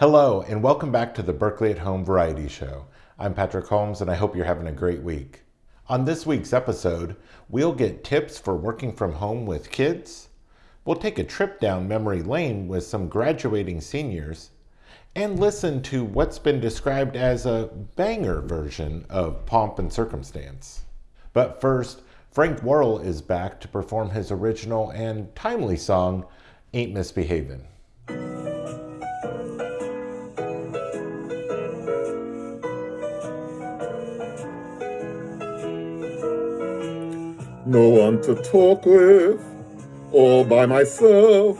Hello, and welcome back to the Berkeley at Home Variety Show. I'm Patrick Holmes, and I hope you're having a great week. On this week's episode, we'll get tips for working from home with kids, we'll take a trip down memory lane with some graduating seniors, and listen to what's been described as a banger version of Pomp and Circumstance. But first, Frank Worrell is back to perform his original and timely song, Ain't Misbehavin'. No one to talk with, all by myself.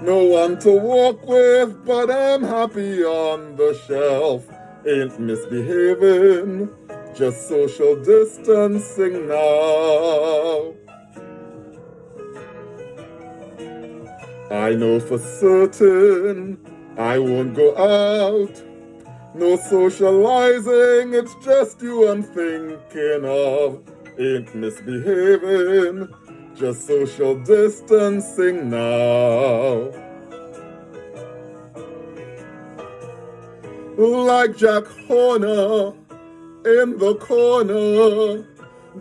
No one to walk with, but I'm happy on the shelf. Ain't misbehaving, just social distancing now. I know for certain I won't go out. No socializing, it's just you I'm thinking of ain't misbehaving, just social distancing now. Like Jack Horner in the corner,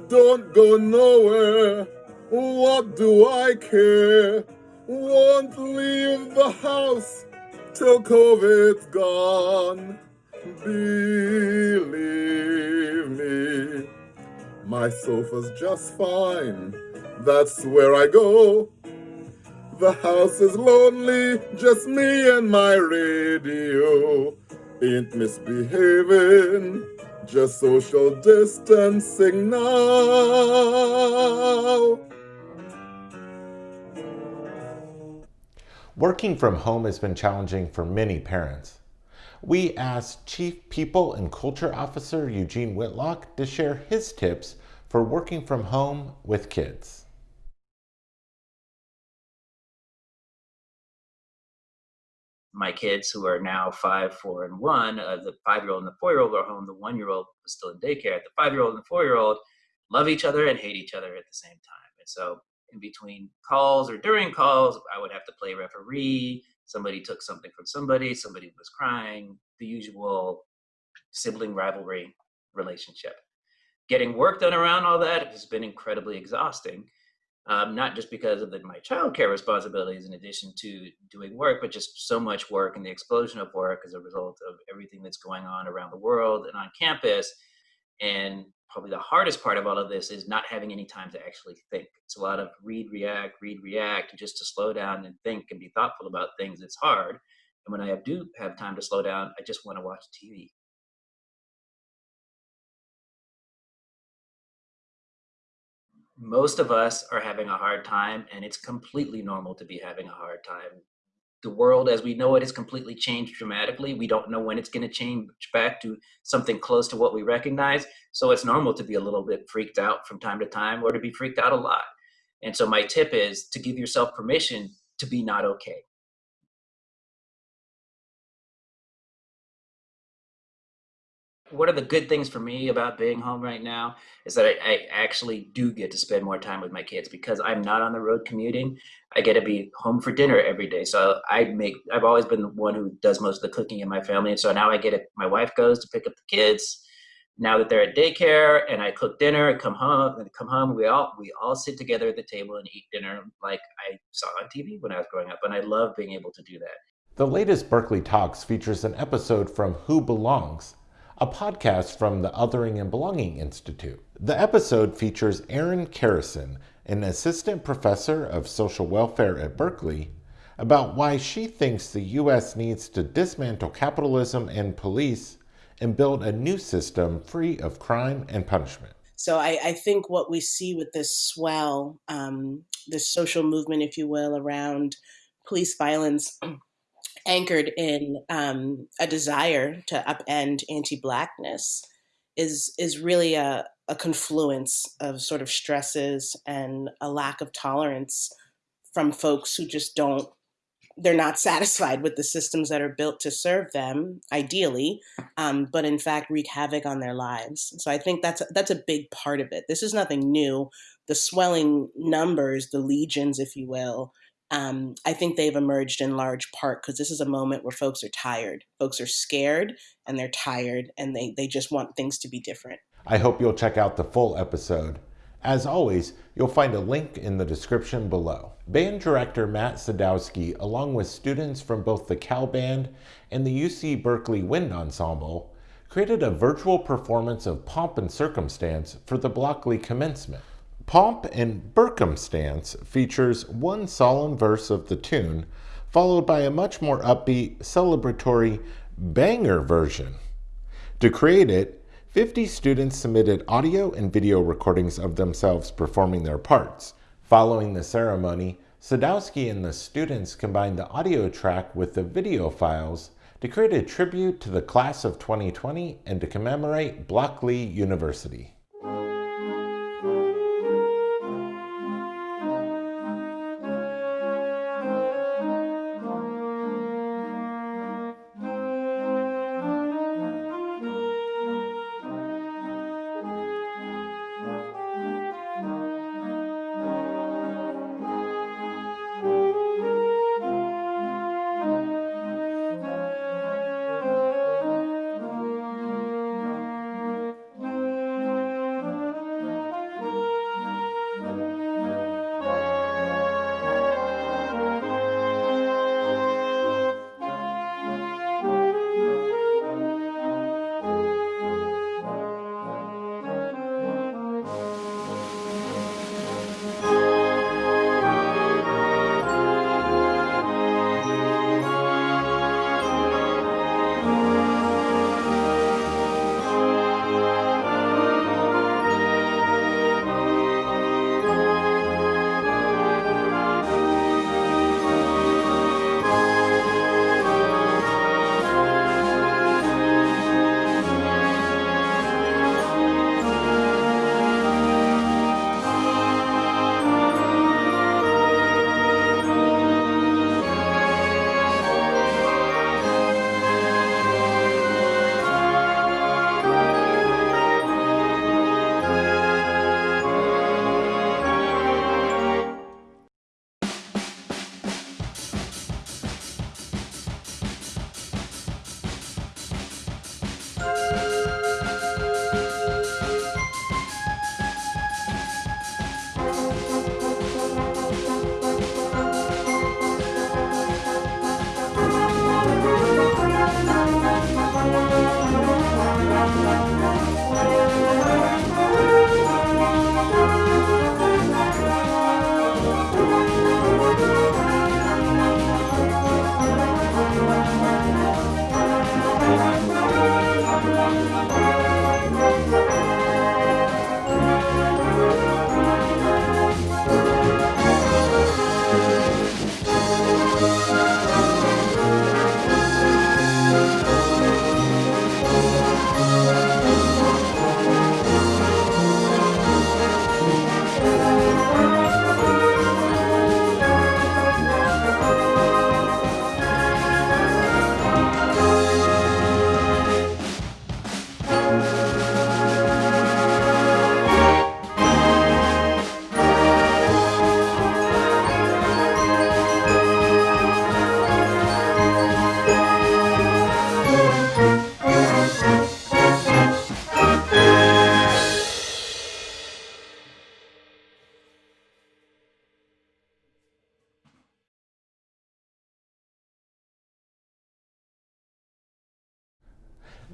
don't go nowhere. What do I care? Won't leave the house till COVID's gone. Believe me. My sofa's just fine, that's where I go. The house is lonely, just me and my radio. Ain't misbehaving, just social distancing now. Working from home has been challenging for many parents. We asked Chief People and Culture Officer Eugene Whitlock to share his tips for working from home with kids. My kids, who are now five, four, and one, uh, the five year old and the four year old are home. The one year old is still in daycare. The five year old and the four year old love each other and hate each other at the same time. And so, in between calls or during calls, I would have to play referee. Somebody took something from somebody, somebody was crying, the usual sibling rivalry relationship getting work done around all that has been incredibly exhausting. Um, not just because of the, my childcare responsibilities in addition to doing work, but just so much work and the explosion of work as a result of everything that's going on around the world and on campus. And probably the hardest part of all of this is not having any time to actually think. It's a lot of read, react, read, react, just to slow down and think and be thoughtful about things. It's hard. And when I do have time to slow down, I just want to watch TV. most of us are having a hard time and it's completely normal to be having a hard time the world as we know it has completely changed dramatically. We don't know when it's going to change back to something close to what we recognize. So it's normal to be a little bit freaked out from time to time or to be freaked out a lot. And so my tip is to give yourself permission to be not okay one of the good things for me about being home right now is that I, I, actually do get to spend more time with my kids because I'm not on the road commuting. I get to be home for dinner every day. So I make, I've always been the one who does most of the cooking in my family. And so now I get it. My wife goes to pick up the kids now that they're at daycare and I cook dinner, I come home and come home, we all, we all sit together at the table and eat dinner like I saw on TV when I was growing up. And I love being able to do that. The latest Berkeley Talks features an episode from Who Belongs, a podcast from the Othering and Belonging Institute. The episode features Erin Kerrison, an assistant professor of social welfare at Berkeley, about why she thinks the U.S. needs to dismantle capitalism and police and build a new system free of crime and punishment. So I, I think what we see with this swell, um, this social movement, if you will, around police violence anchored in um, a desire to upend anti-blackness is is really a, a confluence of sort of stresses and a lack of tolerance from folks who just don't they're not satisfied with the systems that are built to serve them ideally um, but in fact wreak havoc on their lives. So i think that's that's a big part of it. This is nothing new. The swelling numbers the legions if you will um, I think they've emerged in large part because this is a moment where folks are tired. Folks are scared and they're tired and they, they just want things to be different. I hope you'll check out the full episode. As always, you'll find a link in the description below. Band director Matt Sadowski, along with students from both the Cal Band and the UC Berkeley Wind Ensemble, created a virtual performance of Pomp and Circumstance for the Blockeley commencement. Pomp and Circumstance features one solemn verse of the tune, followed by a much more upbeat, celebratory banger version. To create it, 50 students submitted audio and video recordings of themselves performing their parts. Following the ceremony, Sadowski and the students combined the audio track with the video files to create a tribute to the class of 2020 and to commemorate Blockeley University.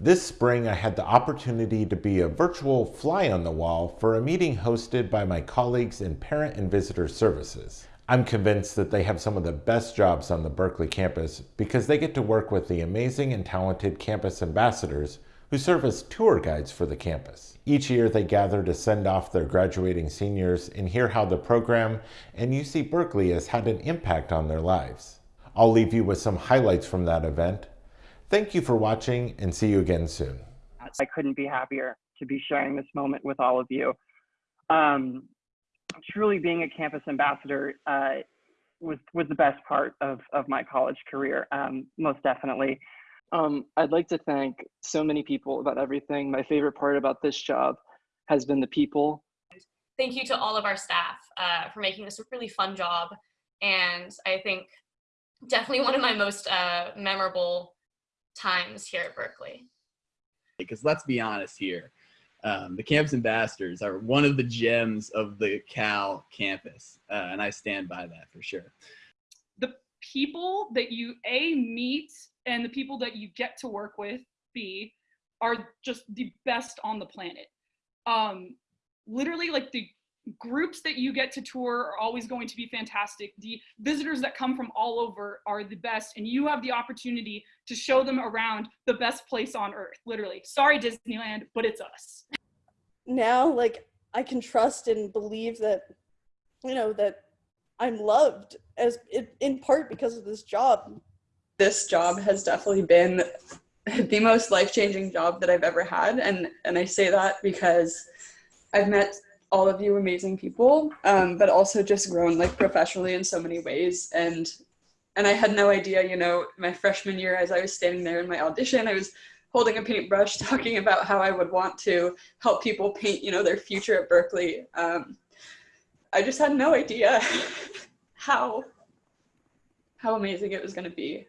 This spring, I had the opportunity to be a virtual fly on the wall for a meeting hosted by my colleagues in Parent and Visitor Services. I'm convinced that they have some of the best jobs on the Berkeley campus because they get to work with the amazing and talented campus ambassadors who serve as tour guides for the campus. Each year they gather to send off their graduating seniors and hear how the program and UC Berkeley has had an impact on their lives. I'll leave you with some highlights from that event, Thank you for watching and see you again soon. I couldn't be happier to be sharing this moment with all of you. Um, truly being a campus ambassador uh, was, was the best part of, of my college career, um, most definitely. Um, I'd like to thank so many people about everything. My favorite part about this job has been the people. Thank you to all of our staff uh, for making this a really fun job And I think definitely one of my most uh, memorable times here at Berkeley. Because let's be honest here, um, the campus ambassadors are one of the gems of the Cal campus, uh, and I stand by that for sure. The people that you a meet and the people that you get to work with b are just the best on the planet. Um, literally, like the groups that you get to tour are always going to be fantastic. The visitors that come from all over are the best, and you have the opportunity to show them around the best place on earth, literally. Sorry, Disneyland, but it's us. Now, like, I can trust and believe that, you know, that I'm loved as in part because of this job. This job has definitely been the most life-changing job that I've ever had, and and I say that because I've met all of you amazing people, um, but also just grown like professionally in so many ways. And and I had no idea, you know, my freshman year as I was standing there in my audition, I was holding a paintbrush talking about how I would want to help people paint, you know, their future at Berkeley. Um, I just had no idea how how amazing it was going to be.